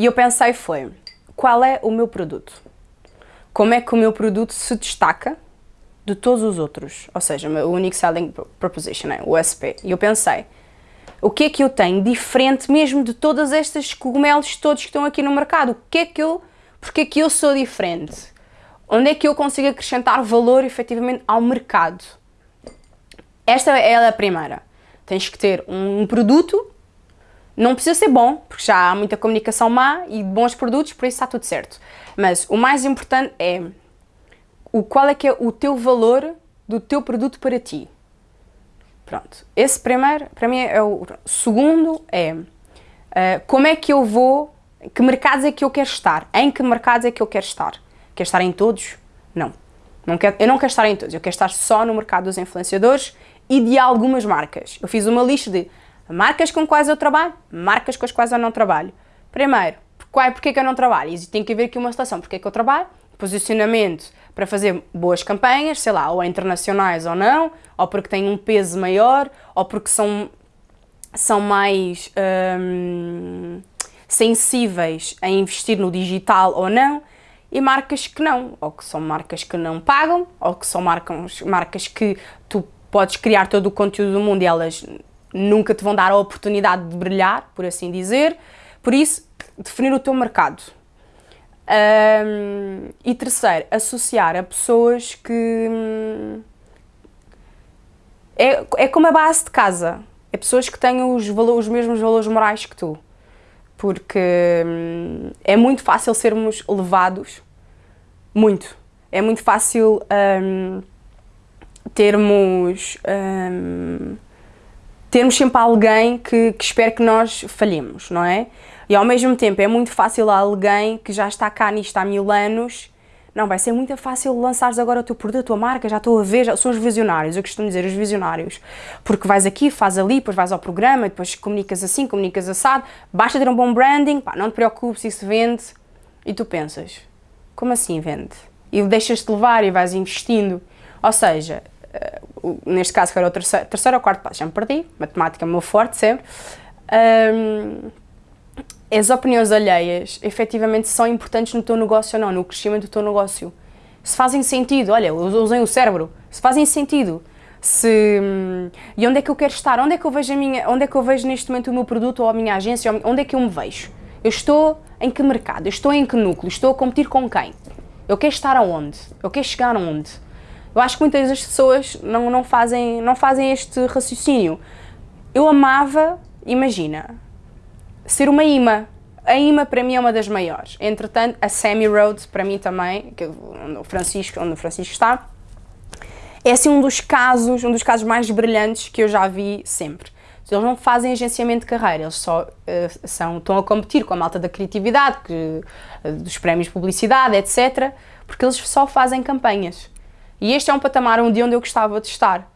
E eu pensei foi, qual é o meu produto? Como é que o meu produto se destaca de todos os outros? Ou seja, o Unique Selling Proposition, né? o USP. E eu pensei, o que é que eu tenho diferente mesmo de todas estas cogumelos todos que estão aqui no mercado? O que é que eu, porque é que eu sou diferente? Onde é que eu consigo acrescentar valor efetivamente ao mercado? Esta é a primeira. Tens que ter um produto, não precisa ser bom, porque já há muita comunicação má e bons produtos, por isso está tudo certo. Mas o mais importante é o, qual é que é o teu valor do teu produto para ti. Pronto, esse primeiro, para mim, é o segundo é uh, como é que eu vou, que mercados é que eu quero estar, em que mercados é que eu quero estar. Quero estar em todos? Não. não quero, eu não quero estar em todos, eu quero estar só no mercado dos influenciadores e de algumas marcas. Eu fiz uma lista de marcas com quais eu trabalho, marcas com as quais eu não trabalho. Primeiro, qual, porque é que eu não trabalho? E tem que haver aqui uma situação, porque é que eu trabalho, posicionamento para fazer boas campanhas, sei lá, ou internacionais ou não, ou porque têm um peso maior, ou porque são, são mais hum, sensíveis a investir no digital ou não, e marcas que não, ou que são marcas que não pagam, ou que são marcas, marcas que tu podes criar todo o conteúdo do mundo e elas nunca te vão dar a oportunidade de brilhar, por assim dizer. Por isso, definir o teu mercado. Um, e terceiro, associar a pessoas que... Hum, é, é como a base de casa. É pessoas que têm os, valores, os mesmos valores morais que tu. Porque hum, é muito fácil sermos levados, muito. É muito fácil um, termos, termos sempre alguém que, que espera que nós falhemos, não é? E ao mesmo tempo é muito fácil alguém que já está cá nisto há mil anos, não, vai ser muito fácil lançares agora o teu produto, a tua marca, já estou a ver, já, são os visionários, eu costumo dizer os visionários, porque vais aqui, faz ali, depois vais ao programa, depois comunicas assim, comunicas assado, basta ter um bom branding, pá, não te preocupes, isso vende, e tu pensas, como assim vende? E deixas-te levar e vais investindo, ou seja, uh, neste caso que era o terceiro, terceiro ou quarto passo, já me perdi, matemática é o meu forte sempre, um, as opiniões alheias efetivamente são importantes no teu negócio ou não, no crescimento do teu negócio. Se fazem sentido, olha, usem o cérebro, se fazem sentido, se... Hum, e onde é que eu quero estar? Onde é que eu vejo, a minha, onde é que eu vejo neste momento o meu produto ou a minha agência? Onde é que eu me vejo? Eu estou em que mercado? Eu estou em que núcleo? Estou a competir com quem? Eu quero estar aonde? Eu quero chegar aonde? Eu acho que muitas das pessoas não, não, fazem, não fazem este raciocínio. Eu amava, imagina, ser uma imã. A imã para mim é uma das maiores. Entretanto, a Sammy Road para mim também, que onde o Francisco, onde o Francisco está, é assim um dos casos, um dos casos mais brilhantes que eu já vi sempre. Eles não fazem agenciamento de carreira, eles só uh, são, estão a competir com a malta da criatividade, que, uh, dos prémios de publicidade, etc. Porque eles só fazem campanhas. E este é um patamar onde eu gostava de estar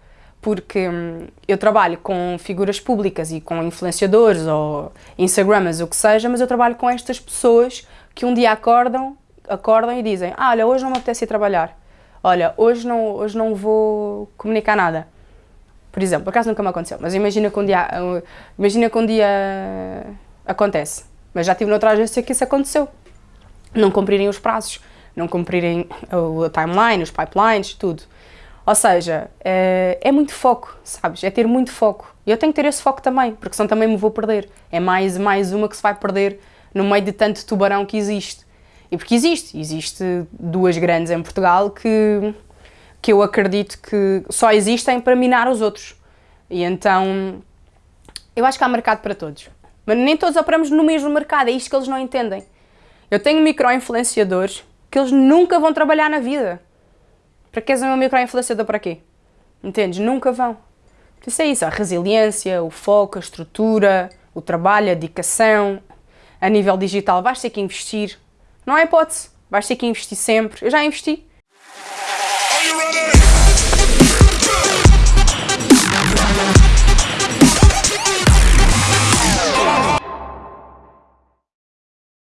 porque hum, eu trabalho com figuras públicas e com influenciadores ou instagramers, o que seja, mas eu trabalho com estas pessoas que um dia acordam, acordam e dizem ah, olha, hoje não me apetece ir trabalhar, olha, hoje não, hoje não vou comunicar nada. Por exemplo, por acaso nunca me aconteceu, mas imagina que um dia, imagina que um dia acontece, mas já tive noutra agência que isso aconteceu. Não cumprirem os prazos, não cumprirem a timeline, os pipelines, tudo. Ou seja, é, é, muito foco, sabes? É ter muito foco. E eu tenho que ter esse foco também, porque senão também me vou perder. É mais, mais uma que se vai perder no meio de tanto tubarão que existe. E porque existe, existe duas grandes em Portugal que, que eu acredito que só existem para minar os outros. E então, eu acho que há mercado para todos. Mas nem todos operamos no mesmo mercado, é isto que eles não entendem. Eu tenho micro-influenciadores que eles nunca vão trabalhar na vida. Para que és um micro-influenciador para quê? Entendes? Nunca vão. Isso é isso, a resiliência, o foco, a estrutura, o trabalho, a dedicação. A nível digital vais ter que investir. Não há hipótese. Vais ter que investir sempre. Eu já investi.